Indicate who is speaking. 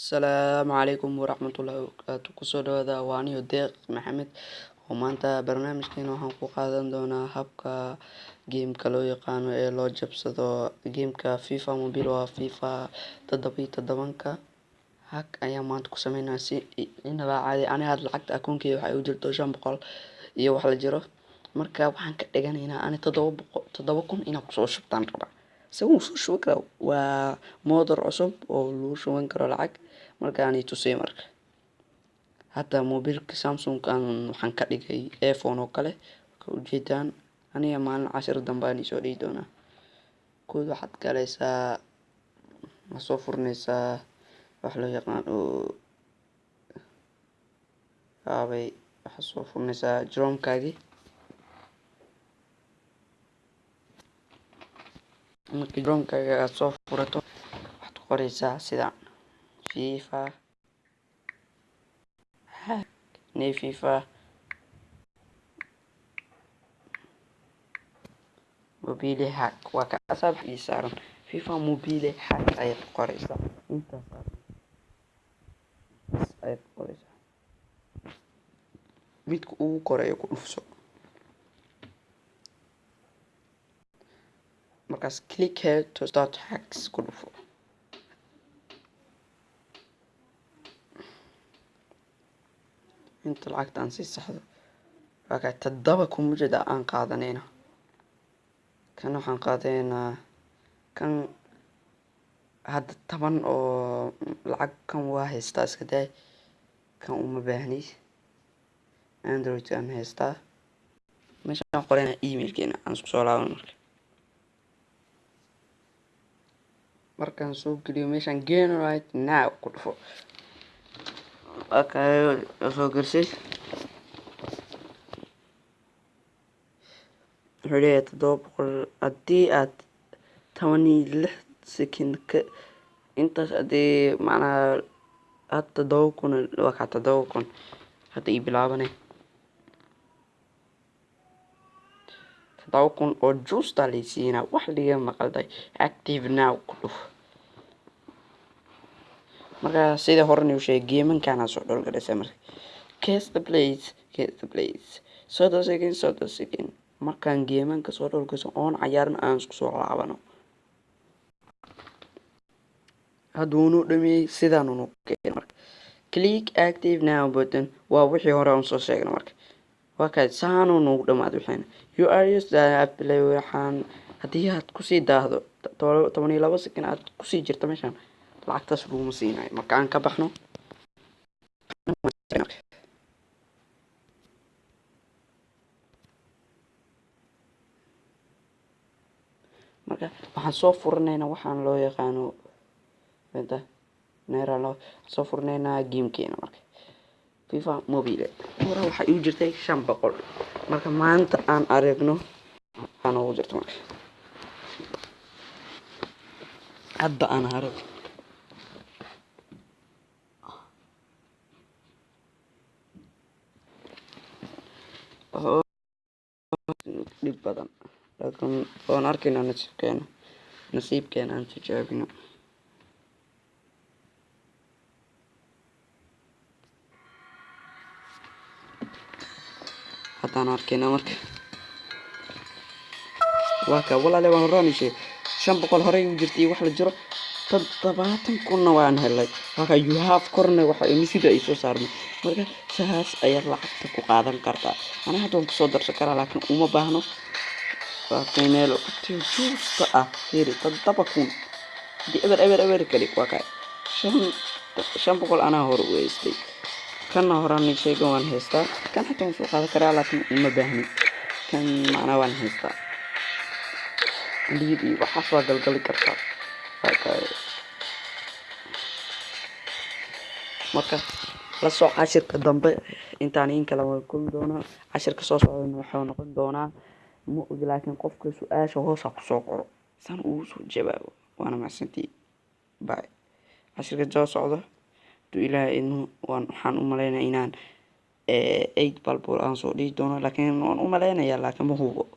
Speaker 1: asalaamu calaykum waraxmatullaahi wabarakaatu ku soo dhawaada waa aniyo deeq maxamed. Oo maanta barnaamijkeena waxaan ku qaadan doonaa habka geemka loo yaqaano ee loo jabsado. Geemka fifa mobile waa fifa toddoba iyo todobanka hag ayaan maanta ku sameynaa si inaba caadi aniga had lacagta akoonkeyga waxay u jirto shan boqol iyo wax la jiro. Marka waxaan ka dhiganaynaa ani toddoba boqol toddoba kun inaan ku soo shubtaan rabaa isagu soo shuban karaa waa moodar cusub oo lagu shuban karo lacag markaan tusay marka hadda mobilka samsungkan waxaan ka dhigay iphone oo kale ka ujeedaan aniga maalin cashir dambe aan isoo dhihi doonaa kood waxaad galaysaa ma soo furnaysaa wax loo yaqaan oo yaabay waxaad soo furnaysaa jroomkaagii marka jroomkaaga aad soo furato waxaad qoraysaa sidaan fifa. Ne fifa. Mobile hack waa ka asaab ii saaran fifa mobile hack ayaad qoraysaa intaas ayaad qoraysaa midka ugu koreeyo ku dhufso markaas click here to start hacks ku dhufo inta lacagta aan sii saxdo waa kaa toddoba kumujada aan qaadanayna kan waxaan qaadanaynaa kan hadda toban oo lacag kan waa haystaa iska daay kan uma baahni android aan haystaa meeshaan qorayna emailkeena aan isku soo laaban marka markaan soo geliyo meeshaan gain right now ku dhufo. Soo garsay. Wuxuu leeyahay toddoba boqol haddii aad toban iyo lix second ka intaas haddii macnaha had toddoba kun waa kaa toddoba kun hadda ii bilaabanay toddoba kun oo juusta laysiinaa wax liga maqalday. Active now ku dhuf. Marka sida horena u sheegay geemankaana soo dholgalaysa marka. Case the place case the place. Soddon second soddon second markaan geemanka soo dholgayso oon cayaarna aan soo laabano. Hadduunu dhameeyey sidaanunu keen marka. Click active now button. Waa wixii hore aan soo sheegna marka. Waa kaad saanu nagu dhamaad waxayna waxaan haddii aad ku sii daahdo toban iyo labo second aad ku sii jirto meeshaan lacagtaas laguma siinayo marka aan ka baxno marka waxaan soo furinaynaa waxaan loo yaqaano soo furinaynaa gamekeena marka fifa mobile. Hore waxaa iu jirtay shan boqol. Marka maanta aan aragno waxaa noogu jirta marka hadda aan arag dhib badan. Laakiin waan arkaynaa nasiibkeena nasiibkeena aan tijaabino haddaan arkaynaa marka. Waa kaa walaale waan horaanishe shan boqol horey u iyo wax la jiro. Toddobaatan kunna waan helay. Waaka you have korna misida ay soo saarmay marka saas ayaad lacagta ku qaadan kartaa aniga hadda ku soo darsan karaa laakiin uma baahno. Laakiin meel juusta ah. Heri toddoba kun. Hadii eber eber eber kali waa kaa. Shan shan boqol anaa hore u haystay kanna horaan sheega waan haystaa. Kan xataa waan soo qaadan karaa laakiin uma baahni. Kan macnaa waan haystaa. Liid iyo waxaas waa galgali kartaa. Marka la soo cashirka dambe intaan in kala wada kulmi doonaa. Cashirka soo socdana waxuu noqon doonaa. Ma ogi laakiin qofka su'aasha hoosa ku soo qoro. San ugu soo jawaabo waana macsantii. Bay cashirka soo socdo haduu ilaahay waxaan u malaynaya inaan eight balbol aan soo dhihi doono laakiin waan u malaynayaa laakiin ma hubo